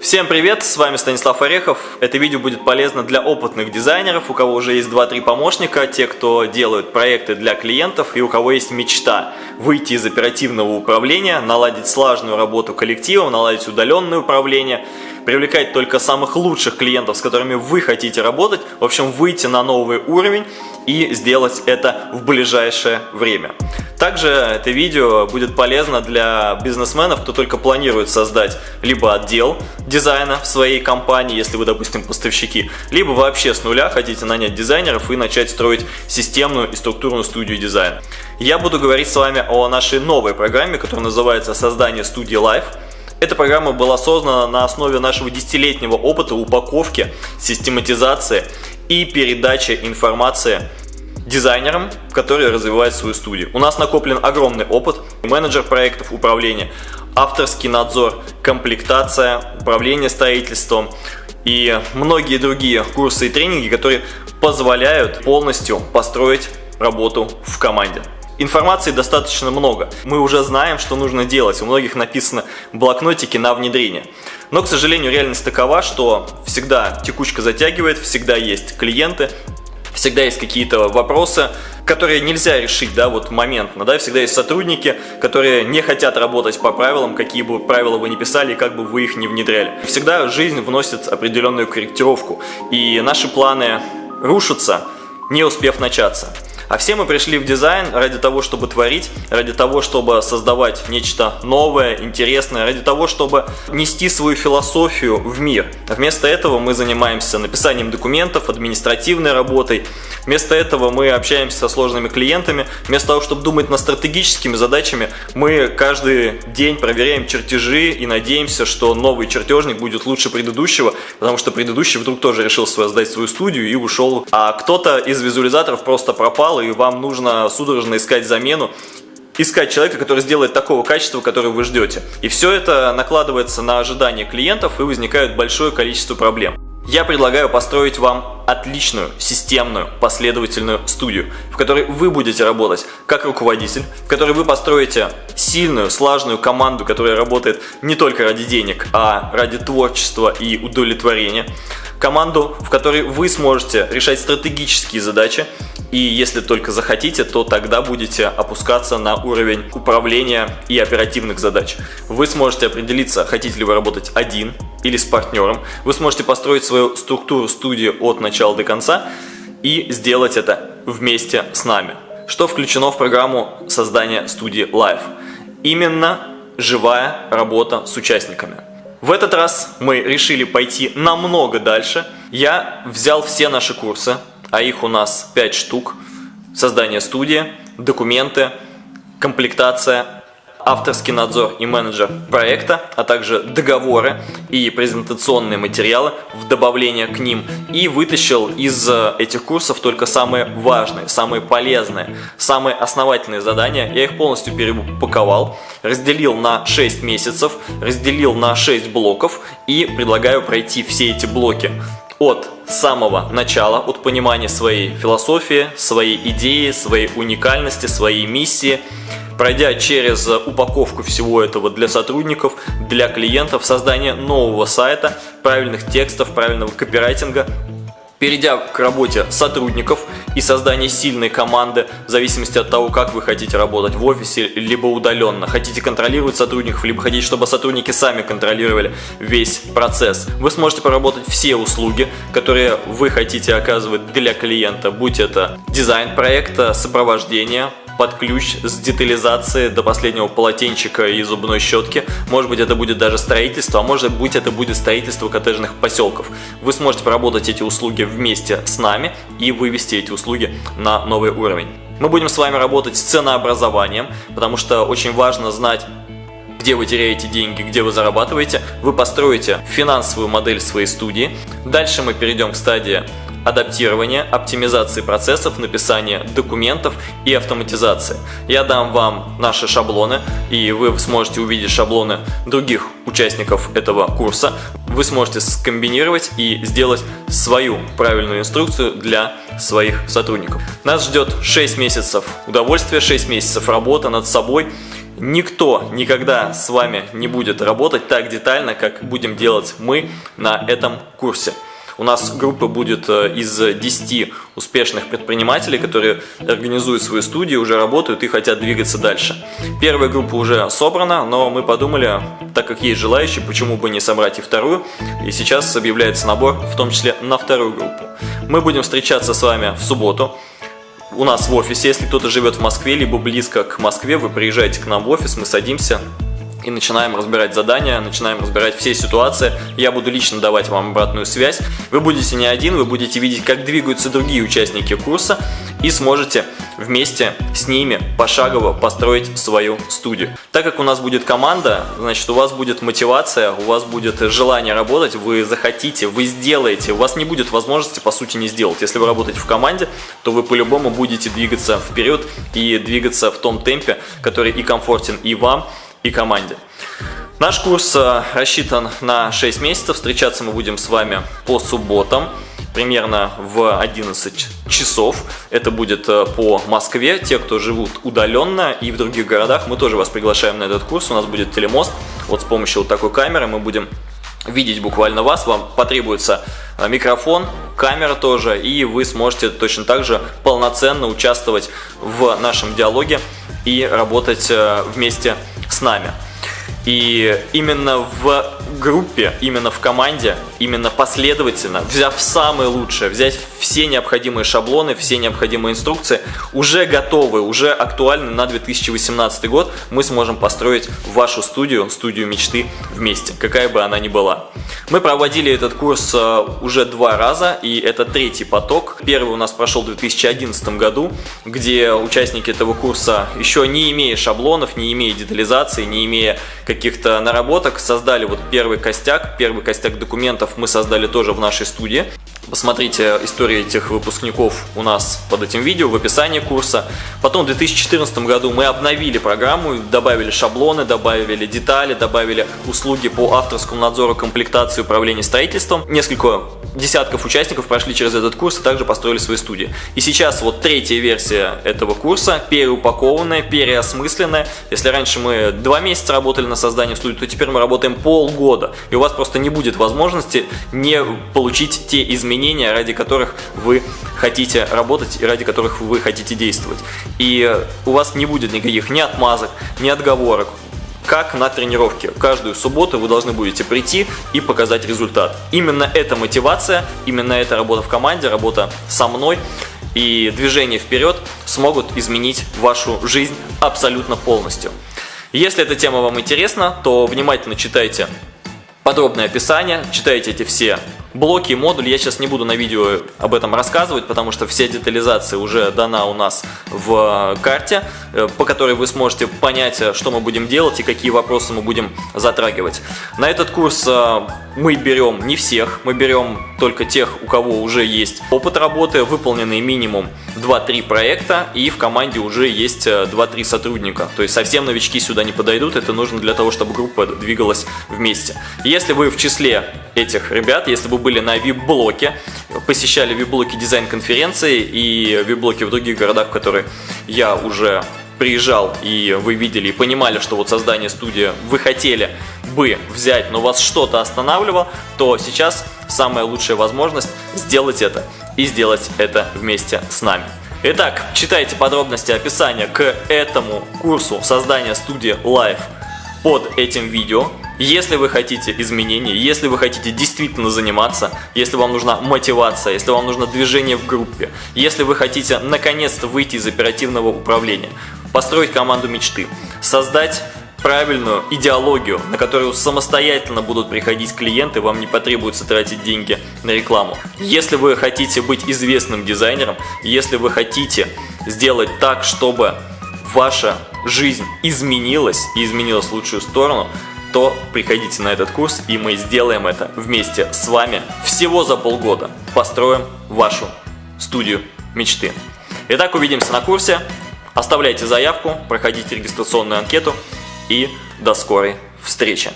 Всем привет, с вами Станислав Орехов. Это видео будет полезно для опытных дизайнеров, у кого уже есть 2-3 помощника, те, кто делают проекты для клиентов и у кого есть мечта выйти из оперативного управления, наладить слаженную работу коллективом, наладить удаленное управление, привлекать только самых лучших клиентов, с которыми вы хотите работать, в общем, выйти на новый уровень и сделать это в ближайшее время. Также это видео будет полезно для бизнесменов, кто только планирует создать либо отдел дизайна в своей компании, если вы, допустим, поставщики, либо вообще с нуля хотите нанять дизайнеров и начать строить системную и структурную студию дизайна. Я буду говорить с вами о нашей новой программе, которая называется «Создание студии Life». Эта программа была создана на основе нашего десятилетнего опыта упаковки, систематизации и передачи информации дизайнерам, которые развивают свою студию. У нас накоплен огромный опыт, менеджер проектов управления, авторский надзор, комплектация, управление строительством и многие другие курсы и тренинги, которые позволяют полностью построить работу в команде. Информации достаточно много. Мы уже знаем, что нужно делать. У многих написано блокнотики на внедрение. Но, к сожалению, реальность такова, что всегда текучка затягивает, всегда есть клиенты, всегда есть какие-то вопросы, которые нельзя решить, да, вот моментно, да, всегда есть сотрудники, которые не хотят работать по правилам, какие бы правила вы ни писали, как бы вы их не внедряли. Всегда жизнь вносит определенную корректировку, и наши планы рушатся, не успев начаться. А все мы пришли в дизайн ради того, чтобы творить, ради того, чтобы создавать нечто новое, интересное, ради того, чтобы нести свою философию в мир. Вместо этого мы занимаемся написанием документов, административной работой. Вместо этого мы общаемся со сложными клиентами. Вместо того, чтобы думать над стратегическими задачами, мы каждый день проверяем чертежи и надеемся, что новый чертежник будет лучше предыдущего, потому что предыдущий вдруг тоже решил создать свою студию и ушел. А кто-то из визуализаторов просто пропал и вам нужно судорожно искать замену, искать человека, который сделает такого качества, которое вы ждете. И все это накладывается на ожидания клиентов и возникает большое количество проблем. Я предлагаю построить вам отличную, системную, последовательную студию, в которой вы будете работать как руководитель, в которой вы построите сильную, слаженную команду, которая работает не только ради денег, а ради творчества и удовлетворения. Команду, в которой вы сможете решать стратегические задачи, и если только захотите, то тогда будете опускаться на уровень управления и оперативных задач. Вы сможете определиться, хотите ли вы работать один или с партнером. Вы сможете построить свою структуру студии от начала до конца и сделать это вместе с нами. Что включено в программу создания студии Live? Именно живая работа с участниками. В этот раз мы решили пойти намного дальше. Я взял все наши курсы, а их у нас 5 штук. Создание студии, документы, комплектация, авторский надзор и менеджер проекта, а также договоры и презентационные материалы в добавление к ним. И вытащил из э, этих курсов только самые важные, самые полезные, самые основательные задания. Я их полностью перепаковал, разделил на 6 месяцев, разделил на 6 блоков и предлагаю пройти все эти блоки от самого начала, от понимания своей философии, своей идеи, своей уникальности, своей миссии, пройдя через упаковку всего этого для сотрудников, для клиентов, создание нового сайта, правильных текстов, правильного копирайтинга, перейдя к работе сотрудников и созданию сильной команды, в зависимости от того, как вы хотите работать в офисе, либо удаленно. Хотите контролировать сотрудников, либо хотите, чтобы сотрудники сами контролировали весь процесс. Вы сможете поработать все услуги, которые вы хотите оказывать для клиента, будь это дизайн проекта, сопровождение, под ключ с детализацией до последнего полотенчика и зубной щетки. Может быть это будет даже строительство, а может быть это будет строительство коттеджных поселков. Вы сможете поработать эти услуги вместе с нами и вывести эти услуги на новый уровень. Мы будем с вами работать с ценообразованием, потому что очень важно знать, где вы теряете деньги, где вы зарабатываете. Вы построите финансовую модель своей студии. Дальше мы перейдем к стадии адаптирования, оптимизации процессов, написания документов и автоматизации. Я дам вам наши шаблоны, и вы сможете увидеть шаблоны других участников этого курса. Вы сможете скомбинировать и сделать свою правильную инструкцию для своих сотрудников. Нас ждет 6 месяцев удовольствия, 6 месяцев работы над собой, Никто никогда с вами не будет работать так детально, как будем делать мы на этом курсе. У нас группа будет э, из 10 успешных предпринимателей, которые организуют свои студии, уже работают и хотят двигаться дальше. Первая группа уже собрана, но мы подумали, так как есть желающие, почему бы не собрать и вторую. И сейчас объявляется набор, в том числе на вторую группу. Мы будем встречаться с вами в субботу у нас в офисе. Если кто-то живет в Москве, либо близко к Москве, вы приезжаете к нам в офис, мы садимся, и начинаем разбирать задания, начинаем разбирать все ситуации. Я буду лично давать вам обратную связь. Вы будете не один, вы будете видеть, как двигаются другие участники курса и сможете вместе с ними пошагово построить свою студию. Так как у нас будет команда, значит у вас будет мотивация, у вас будет желание работать, вы захотите, вы сделаете, у вас не будет возможности по сути не сделать. Если вы работаете в команде, то вы по-любому будете двигаться вперед и двигаться в том темпе, который и комфортен и вам, и команде. Наш курс э, рассчитан на 6 месяцев. Встречаться мы будем с вами по субботам примерно в 11 часов. Это будет э, по Москве. Те, кто живут удаленно и в других городах, мы тоже вас приглашаем на этот курс. У нас будет телемост. Вот с помощью вот такой камеры мы будем видеть буквально вас. Вам потребуется э, микрофон, камера тоже, и вы сможете точно так же полноценно участвовать в нашем диалоге и работать вместе нами. И именно в группе, именно в команде, именно последовательно, взяв самое лучшее, взять все необходимые шаблоны, все необходимые инструкции, уже готовы, уже актуальны на 2018 год, мы сможем построить вашу студию, студию мечты вместе, какая бы она ни была. Мы проводили этот курс э, уже два раза, и это третий поток. Первый у нас прошел в 2011 году, где участники этого курса, еще не имея шаблонов, не имея детализации, не имея каких-то наработок, создали вот первый костяк, первый костяк документов мы создали тоже в нашей студии. Посмотрите историю этих выпускников у нас под этим видео в описании курса. Потом в 2014 году мы обновили программу, добавили шаблоны, добавили детали, добавили услуги по авторскому надзору, комплектации, управления строительством. Несколько десятков участников прошли через этот курс и также построили свои студии. И сейчас вот третья версия этого курса, переупакованная, переосмысленная. Если раньше мы два месяца работали на создании студии, то теперь мы работаем полгода. И у вас просто не будет возможности не получить те изменения, ради которых вы хотите работать и ради которых вы хотите действовать. И у вас не будет никаких ни отмазок, ни отговорок как на тренировке. Каждую субботу вы должны будете прийти и показать результат. Именно эта мотивация, именно эта работа в команде, работа со мной и движение вперед смогут изменить вашу жизнь абсолютно полностью. Если эта тема вам интересна, то внимательно читайте подробное описание, читайте эти все блоки, модули. Я сейчас не буду на видео об этом рассказывать, потому что вся детализация уже дана у нас в карте, э, по которой вы сможете понять, э, что мы будем делать и какие вопросы мы будем затрагивать. На этот курс э, мы берем не всех, мы берем только тех, у кого уже есть опыт работы, выполненный минимум 2-3 проекта, и в команде уже есть 2-3 сотрудника. То есть совсем новички сюда не подойдут, это нужно для того, чтобы группа двигалась вместе. Если вы в числе этих ребят, если вы были на VIP-блоке, посещали VIP-блоки дизайн-конференции и VIP-блоки в других городах, в которые я уже приезжал, и вы видели и понимали, что вот создание студии вы хотели бы взять, но вас что-то останавливало, то сейчас самая лучшая возможность сделать это и сделать это вместе с нами. Итак, читайте подробности описания к этому курсу создания студии Live под этим видео. Если вы хотите изменений, если вы хотите действительно заниматься, если вам нужна мотивация, если вам нужно движение в группе, если вы хотите наконец-то выйти из оперативного управления, построить команду мечты, создать правильную идеологию, на которую самостоятельно будут приходить клиенты, вам не потребуется тратить деньги на рекламу. Если вы хотите быть известным дизайнером, если вы хотите сделать так, чтобы ваша жизнь изменилась и изменилась в лучшую сторону, то приходите на этот курс, и мы сделаем это вместе с вами всего за полгода. Построим вашу студию мечты. Итак, увидимся на курсе. Оставляйте заявку, проходите регистрационную анкету и до скорой встречи.